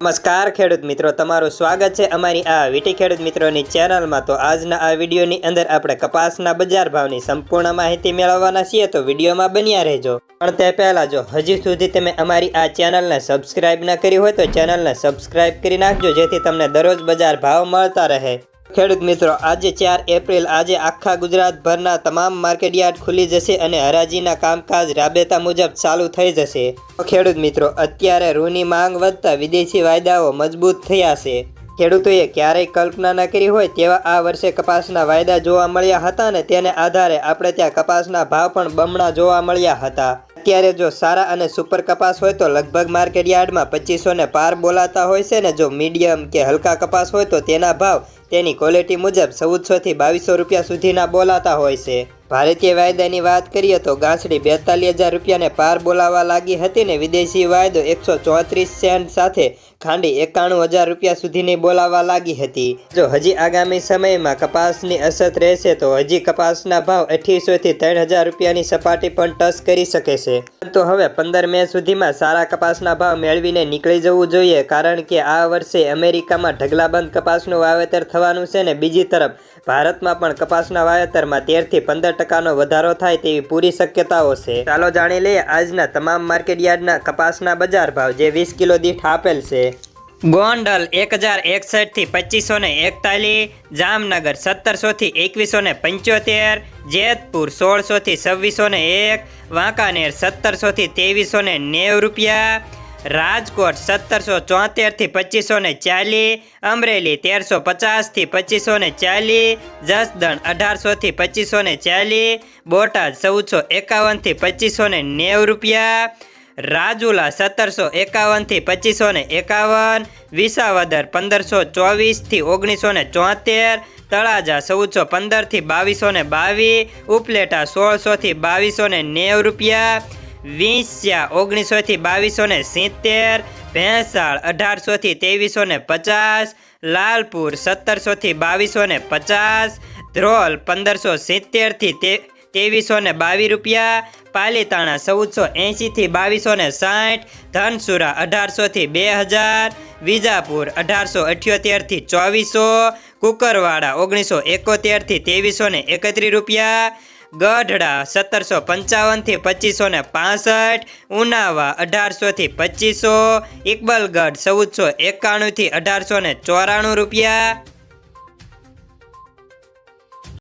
નમસ્કાર ખેડૂત મિત્રો, તમારું સ્વાગત છે અમારી આ વીટી ખેડૂત મિત્રોની ચેનલમાં. તો આજના આ વિડીયોની અંદર આપણે કપાસના બજાર ભાવની સંપૂર્ણ માહિતી મેળવવાના છીએ, તો વિડીયોમાં બન્યા રહેજો. પણ તે પહેલાં જો હજી સુધી તમે અમારી આ ચેનલને સબસ્ક્રાઇબ ના કરી હોય, તો ચેનલને સબસ્ક્રાઇબ કરી નાખજો, જેથી તમને દરરોજ બજાર ભાવ મળતા રહે. ખેડૂત મિત્રો, આજે ચાર એપ્રિલ, આજે આખા ગુજરાતભરના તમામ માર્કેટયાર્ડ ખુલી જશે અને હરાજીના કામકાજ રાબેતા મુજબ ચાલુ થઈ જશે. ખેડૂત મિત્રો, અત્યારે રૂની માંગ વધતા વિદેશી વાયદાઓ મજબૂત થયા છે. ખેડૂતોએ ક્યારેય કલ્પના ન કરી હોય તેવા આ વર્ષે કપાસના વાયદા જોવા મળ્યા હતા ને તેને આધારે આપણે ત્યાં કપાસના ભાવ પણ બમણા જોવા મળ્યા હતા. અત્યારે જો સારા અને સુપર કપાસ હોય તો લગભગ માર્કેટ યાર્ડમાં પચીસો ને પાર બોલાતા હોય છે ને જો મીડિયમ કે હલકા કપાસ હોય તો તેના ભાવ તેની ક્વોલિટી મુજબ ચૌદસોથી બાવીસો રૂપિયા સુધીના બોલાતા હોય છે. ભારતીય વાયદાની વાત કરીએ તો ગાંસડી બેતાલીસ હજાર રૂપિયાને પાર બોલાવા લાગી હતી ને વિદેશી વાયદો એકસો ચોત્રીસ સેન્ટ સાથે ખાંડી એકાણું હજાર રૂપિયા સુધીની બોલાવવા લાગી હતી. જો હજી આગામી સમયમાં કપાસની અસત રહેશે તો હજી કપાસના ભાવ અઠ્ઠીસો ત્રણ હજાર રૂપિયાની સપાટી પણ ટચ કરી શકે છે. તો હવે પંદર મે સુધીમાં સારા કપાસના ભાવ મેળવીને નીકળી જવું જોઈએ કારણ કે આ વર્ષે અમેરિકામાં ઢગલાબંધ કપાસનું વાવેતર થવાનું છે ને બીજી તરફ ભારતમાં પણ કપાસના વાવેતરમાં તેરથી પંદર ટકાનો વધારો થાય તેવી પૂરી શક્યતાઓ છે. ચાલો જાણી લઈએ આજના તમામ માર્કેટ યાર્ડના કપાસના બજાર ભાવ જે વીસ કિલો દીઠ આપેલ છે. ગોંડલ એક હજાર એકસઠથી પચીસો ને એકતાલીસ, જામનગર સત્તરસોથી એકવીસો ને પંચોતેર, જેતપુર સોળસોથી છવ્વીસો ને એક, વાંકાનેર સત્તરસોથી ત્રેવીસો ને નેવ રૂપિયા રાજકોટ સત્તરસો ચોતેરથી પચીસો ને ચાલીસ, અમરેલી તેરસો પચાસથી પચીસો ને ચાલીસ, જસદણ અઢારસોથી પચીસો ને ચાલીસ, બોટાદ ચૌદસો એકાવનથી પચીસો ને નેવ રૂપિયા, રાજુલા સત્તરસો એકાવનથી પચીસો ને એકાવન, વિસાવદર પંદરસો ચોવીસથી ઓગણીસો ને ચોતેર, તળાજા ચૌદસો પંદરથી બાવીસો ને બાવીસ, ઉપલેટા સોળસોથી બાવીસો ને નેવ રૂપિયા વીંસ્યા, ઓગણીસોથી બાવીસો ને સિત્તેર, ભેંસાળ અઢારસોથી ત્રેવીસો ને પચાસ, લાલપુર સત્તરસોથી બાવીસો ને પચાસ, ધ્રોલ પંદરસો સિત્તેરથી તે ત્રેવીસો ને બાવીસ રૂપિયા, પાલીતાણા ચૌદસો એંશીથી બાવીસો ને સાઠ, ધનસુરા અઢારસોથી બે હજાર, વિજાપુર અઢારસો અઠ્યોતેરથી ચોવીસો, કુકરવાડા ઓગણીસો એકોતેરથી ત્રેવીસો ને એકત્રીસ રૂપિયા ગઢડા સત્તરસો પંચાવનથી પચીસો ને પાસઠ, ઉનાવા અઢારસોથી પચીસો, ઇકબલગઢ ચૌદસો એકાણુંથી અઢારસો ને ચોરાણું રૂપિયા.